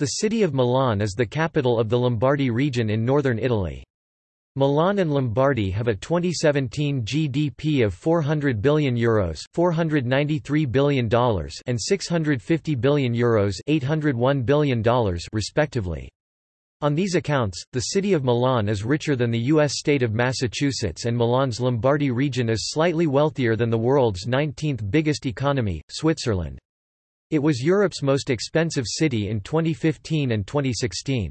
The city of Milan is the capital of the Lombardy region in northern Italy. Milan and Lombardy have a 2017 GDP of 400 billion euros, 493 billion dollars, and 650 billion euros, 801 billion dollars, respectively. On these accounts, the city of Milan is richer than the U.S. state of Massachusetts and Milan's Lombardy region is slightly wealthier than the world's 19th biggest economy, Switzerland. It was Europe's most expensive city in 2015 and 2016.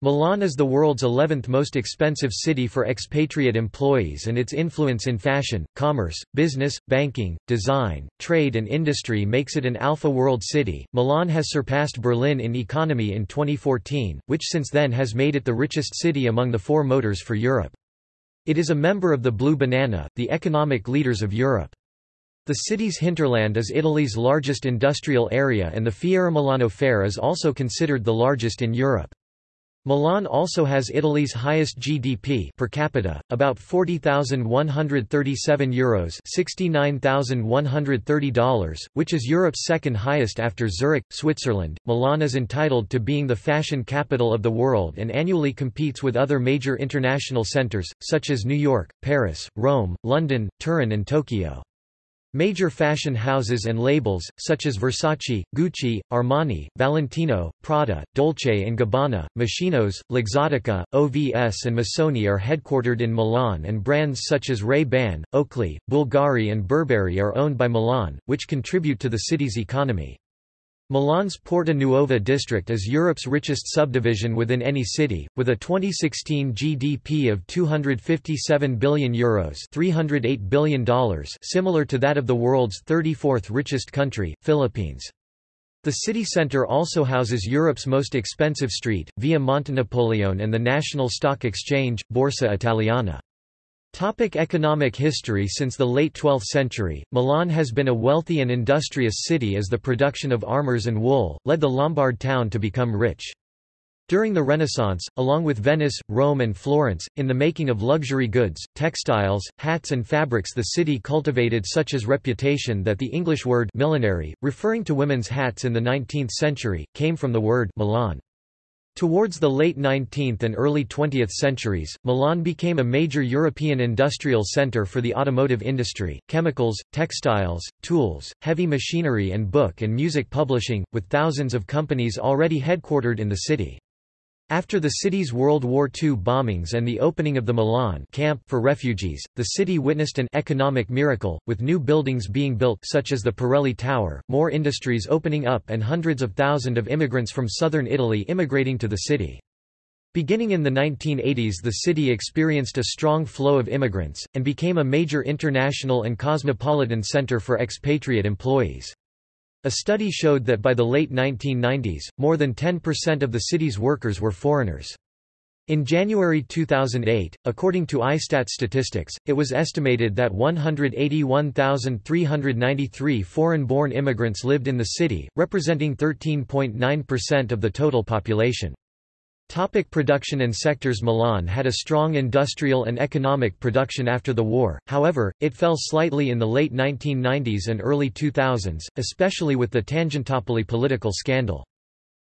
Milan is the world's 11th most expensive city for expatriate employees and its influence in fashion, commerce, business, banking, design, trade and industry makes it an alpha world city. Milan has surpassed Berlin in economy in 2014, which since then has made it the richest city among the four motors for Europe. It is a member of the Blue Banana, the economic leaders of Europe. The city's hinterland is Italy's largest industrial area and the Fiera Milano Fair is also considered the largest in Europe. Milan also has Italy's highest GDP per capita, about 40,137 euros, $69,130, which is Europe's second highest after Zurich, Switzerland. Milan is entitled to being the fashion capital of the world and annually competes with other major international centers such as New York, Paris, Rome, London, Turin and Tokyo. Major fashion houses and labels, such as Versace, Gucci, Armani, Valentino, Prada, Dolce & Gabbana, Moschino, Luxottica, OVS and Missoni are headquartered in Milan and brands such as Ray-Ban, Oakley, Bulgari and Burberry are owned by Milan, which contribute to the city's economy. Milan's Porta Nuova district is Europe's richest subdivision within any city, with a 2016 GDP of €257 billion Euros $308 billion similar to that of the world's 34th richest country, Philippines. The city centre also houses Europe's most expensive street, Via Montenapoleone and the National Stock Exchange, Borsa Italiana. Topic economic history Since the late 12th century, Milan has been a wealthy and industrious city as the production of armors and wool, led the Lombard town to become rich. During the Renaissance, along with Venice, Rome and Florence, in the making of luxury goods, textiles, hats and fabrics the city cultivated such as reputation that the English word millinery, referring to women's hats in the 19th century, came from the word Milan. Towards the late 19th and early 20th centuries, Milan became a major European industrial centre for the automotive industry, chemicals, textiles, tools, heavy machinery and book and music publishing, with thousands of companies already headquartered in the city. After the city's World War II bombings and the opening of the Milan camp for refugees, the city witnessed an economic miracle, with new buildings being built such as the Pirelli Tower, more industries opening up and hundreds of thousands of immigrants from southern Italy immigrating to the city. Beginning in the 1980s the city experienced a strong flow of immigrants, and became a major international and cosmopolitan center for expatriate employees. A study showed that by the late 1990s, more than 10% of the city's workers were foreigners. In January 2008, according to ISTAT statistics, it was estimated that 181,393 foreign-born immigrants lived in the city, representing 13.9% of the total population. Topic production and sectors Milan had a strong industrial and economic production after the war, however, it fell slightly in the late 1990s and early 2000s, especially with the Tangentopoli political scandal.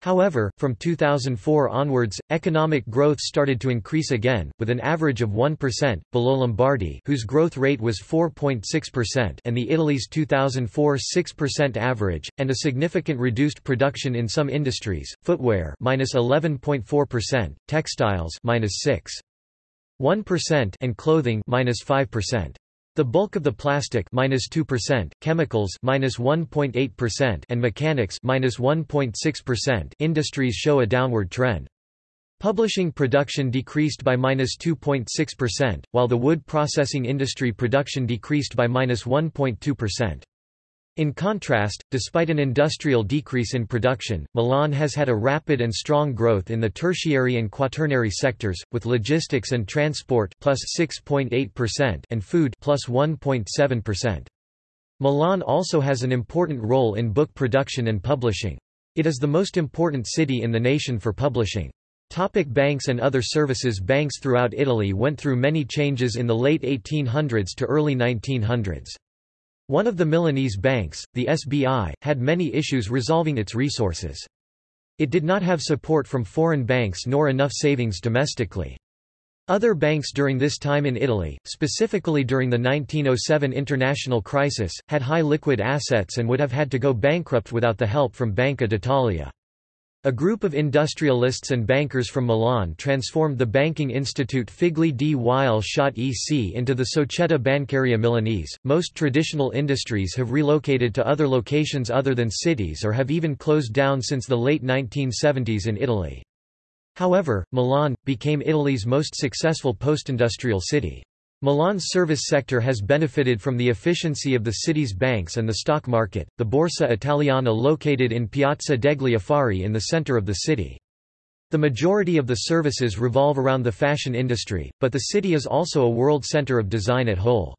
However, from 2004 onwards, economic growth started to increase again, with an average of 1%, below Lombardy whose growth rate was 4.6% and the Italy's 2004 6% average, and a significant reduced production in some industries, footwear minus 11.4%, textiles minus 6. 1% and clothing minus 5%. The bulk of the plastic minus 2%, chemicals minus 1.8% and mechanics minus 1.6% industries show a downward trend. Publishing production decreased by minus 2.6%, while the wood processing industry production decreased by minus 1.2%. In contrast, despite an industrial decrease in production, Milan has had a rapid and strong growth in the tertiary and quaternary sectors, with logistics and transport plus 6.8% and food plus 1.7%. Milan also has an important role in book production and publishing. It is the most important city in the nation for publishing. Topic banks and other services Banks throughout Italy went through many changes in the late 1800s to early 1900s. One of the Milanese banks, the SBI, had many issues resolving its resources. It did not have support from foreign banks nor enough savings domestically. Other banks during this time in Italy, specifically during the 1907 international crisis, had high liquid assets and would have had to go bankrupt without the help from Banca d'Italia. A group of industrialists and bankers from Milan transformed the banking institute Figli di Weil Schott EC into the Società Bancaria Milanese. Most traditional industries have relocated to other locations other than cities or have even closed down since the late 1970s in Italy. However, Milan became Italy's most successful postindustrial city. Milan's service sector has benefited from the efficiency of the city's banks and the stock market, the Borsa Italiana located in Piazza degli Affari in the center of the city. The majority of the services revolve around the fashion industry, but the city is also a world center of design at whole.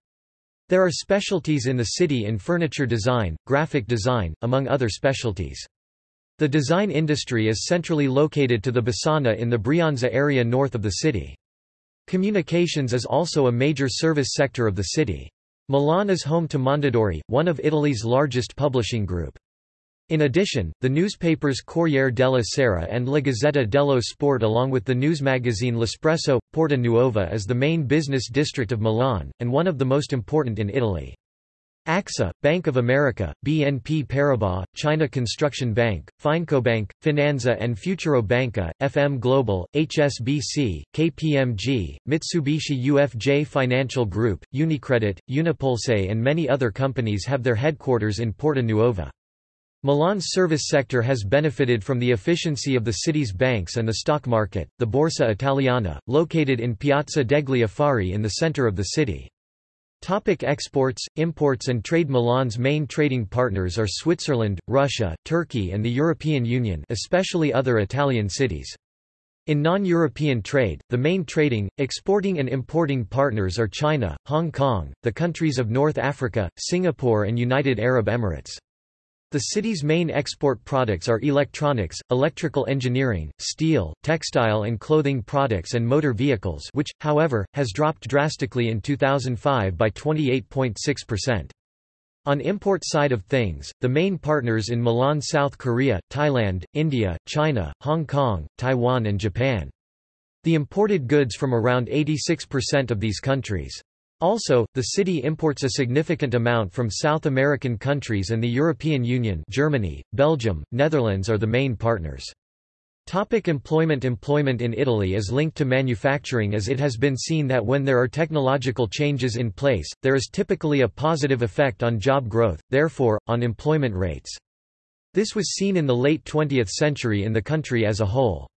There are specialties in the city in furniture design, graphic design, among other specialties. The design industry is centrally located to the Bassana in the Brianza area north of the city. Communications is also a major service sector of the city. Milan is home to Mondadori, one of Italy's largest publishing group. In addition, the newspapers Corriere della Sera and La Gazzetta dello Sport along with the news magazine L'Espresso, Porta Nuova is the main business district of Milan, and one of the most important in Italy. AXA, Bank of America, BNP Paribas, China Construction Bank, FinecoBank, Finanza and Futuro Banca, FM Global, HSBC, KPMG, Mitsubishi UFJ Financial Group, Unicredit, Unipulse and many other companies have their headquarters in Porta Nuova. Milan's service sector has benefited from the efficiency of the city's banks and the stock market, the Borsa Italiana, located in Piazza degli Affari in the center of the city. Topic exports, imports and trade Milan's main trading partners are Switzerland, Russia, Turkey and the European Union especially other Italian cities. In non-European trade, the main trading, exporting and importing partners are China, Hong Kong, the countries of North Africa, Singapore and United Arab Emirates. The city's main export products are electronics, electrical engineering, steel, textile and clothing products and motor vehicles which, however, has dropped drastically in 2005 by 28.6%. On import side of things, the main partners in Milan South Korea, Thailand, India, China, Hong Kong, Taiwan and Japan. The imported goods from around 86% of these countries. Also, the city imports a significant amount from South American countries and the European Union Germany, Belgium, Netherlands are the main partners. Topic employment Employment in Italy is linked to manufacturing as it has been seen that when there are technological changes in place, there is typically a positive effect on job growth, therefore, on employment rates. This was seen in the late 20th century in the country as a whole.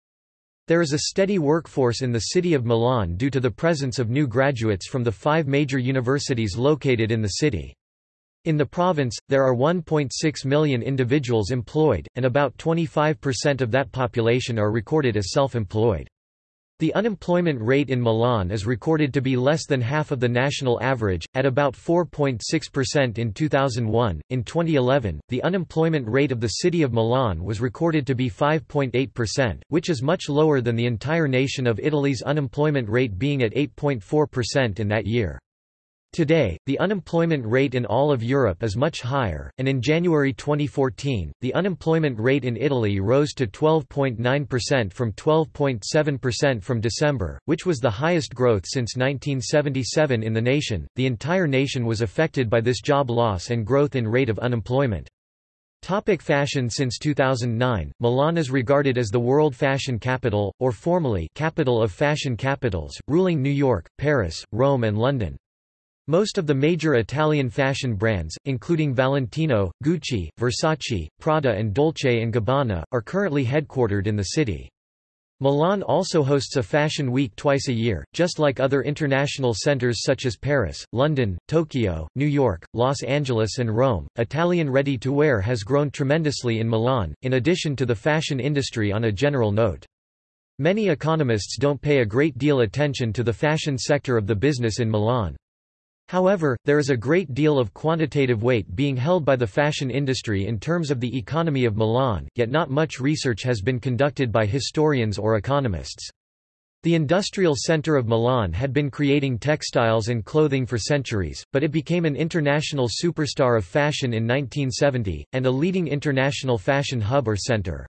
There is a steady workforce in the city of Milan due to the presence of new graduates from the five major universities located in the city. In the province, there are 1.6 million individuals employed, and about 25% of that population are recorded as self-employed. The unemployment rate in Milan is recorded to be less than half of the national average, at about 4.6% in 2001. In 2011, the unemployment rate of the city of Milan was recorded to be 5.8%, which is much lower than the entire nation of Italy's unemployment rate being at 8.4% in that year. Today, the unemployment rate in all of Europe is much higher, and in January 2014, the unemployment rate in Italy rose to 12.9% from 12.7% from December, which was the highest growth since 1977 in the nation. The entire nation was affected by this job loss and growth in rate of unemployment. Topic fashion Since 2009, Milan is regarded as the world fashion capital, or formally capital of fashion capitals, ruling New York, Paris, Rome and London. Most of the major Italian fashion brands, including Valentino, Gucci, Versace, Prada and Dolce & Gabbana, are currently headquartered in the city. Milan also hosts a fashion week twice a year, just like other international centers such as Paris, London, Tokyo, New York, Los Angeles and Rome. Italian ready-to-wear has grown tremendously in Milan, in addition to the fashion industry on a general note. Many economists don't pay a great deal attention to the fashion sector of the business in Milan. However, there is a great deal of quantitative weight being held by the fashion industry in terms of the economy of Milan, yet not much research has been conducted by historians or economists. The industrial center of Milan had been creating textiles and clothing for centuries, but it became an international superstar of fashion in 1970, and a leading international fashion hub or center.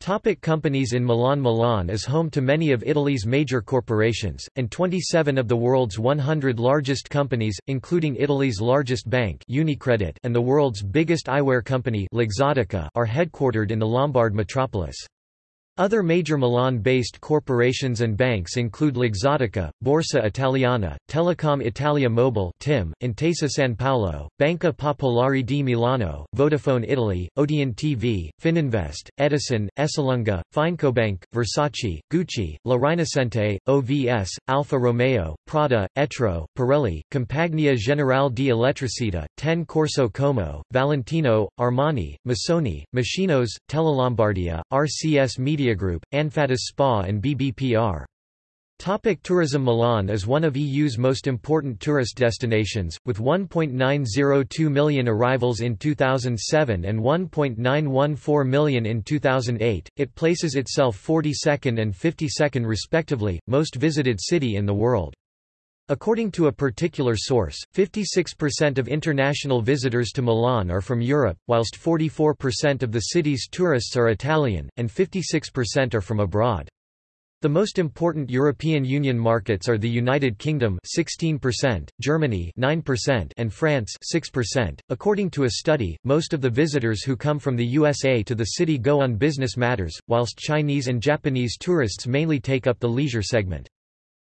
Topic companies in Milan Milan is home to many of Italy's major corporations, and 27 of the world's 100 largest companies, including Italy's largest bank Unicredit and the world's biggest eyewear company Luxottica, are headquartered in the Lombard metropolis. Other major Milan-based corporations and banks include Luxottica, Borsa Italiana, Telecom Italia Mobile TIM, Intesa San Paolo, Banca Popolare di Milano, Vodafone Italy, Odeon TV, Fininvest, Edison, Esselunga, Finecobank, Versace, Gucci, La Rinascente, OVS, Alfa Romeo, Prada, Etro, Pirelli, Compagnia Generale di Elettricità, Ten Corso Como, Valentino, Armani, Missoni, Machinos, Telelombardia, RCS Media Media Group, Anfatis Spa and BBPR. Topic tourism Milan is one of EU's most important tourist destinations, with 1.902 million arrivals in 2007 and 1.914 million in 2008. It places itself 42nd and 52nd respectively, most visited city in the world. According to a particular source, 56% of international visitors to Milan are from Europe, whilst 44% of the city's tourists are Italian, and 56% are from abroad. The most important European Union markets are the United Kingdom 16%, Germany 9%, and France 6%. According to a study, most of the visitors who come from the USA to the city go on business matters, whilst Chinese and Japanese tourists mainly take up the leisure segment.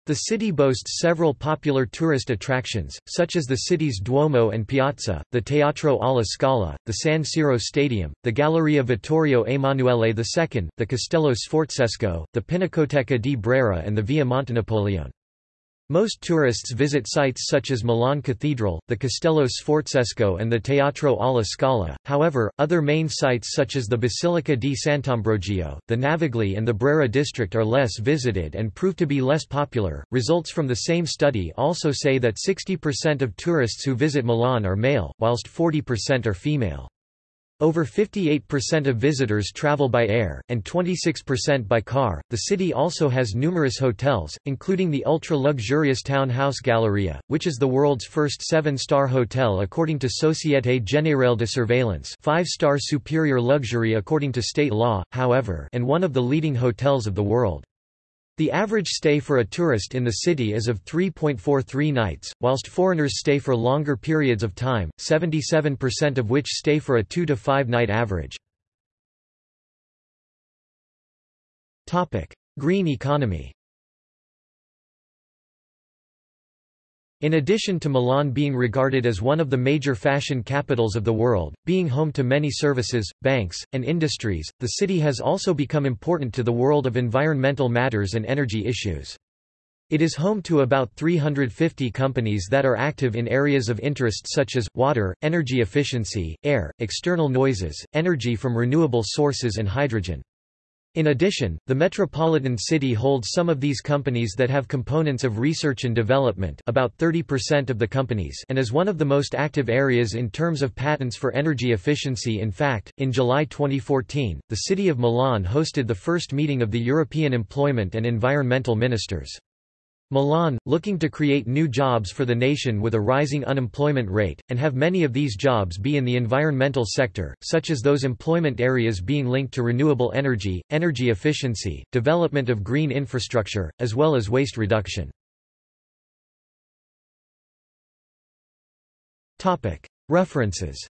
The city boasts several popular tourist attractions, such as the city's Duomo and Piazza, the Teatro alla Scala, the San Siro Stadium, the Galleria Vittorio Emanuele II, the Castello Sforzesco, the Pinacoteca di Brera and the Via Montenapoleone. Most tourists visit sites such as Milan Cathedral, the Castello Sforzesco and the Teatro alla Scala, however, other main sites such as the Basilica di Sant'Ambrogio, the Navigli and the Brera district are less visited and prove to be less popular. Results from the same study also say that 60% of tourists who visit Milan are male, whilst 40% are female. Over 58% of visitors travel by air, and 26% by car. The city also has numerous hotels, including the ultra luxurious Townhouse Galleria, which is the world's first seven star hotel according to Société Générale de Surveillance, five star superior luxury according to state law, however, and one of the leading hotels of the world. The average stay for a tourist in the city is of 3.43 nights, whilst foreigners stay for longer periods of time, 77% of which stay for a 2 to 5 night average. Green economy In addition to Milan being regarded as one of the major fashion capitals of the world, being home to many services, banks, and industries, the city has also become important to the world of environmental matters and energy issues. It is home to about 350 companies that are active in areas of interest such as, water, energy efficiency, air, external noises, energy from renewable sources and hydrogen. In addition, the metropolitan city holds some of these companies that have components of research and development about 30% of the companies and is one of the most active areas in terms of patents for energy efficiency in fact, in July 2014, the city of Milan hosted the first meeting of the European Employment and Environmental Ministers. Milan, looking to create new jobs for the nation with a rising unemployment rate, and have many of these jobs be in the environmental sector, such as those employment areas being linked to renewable energy, energy efficiency, development of green infrastructure, as well as waste reduction. References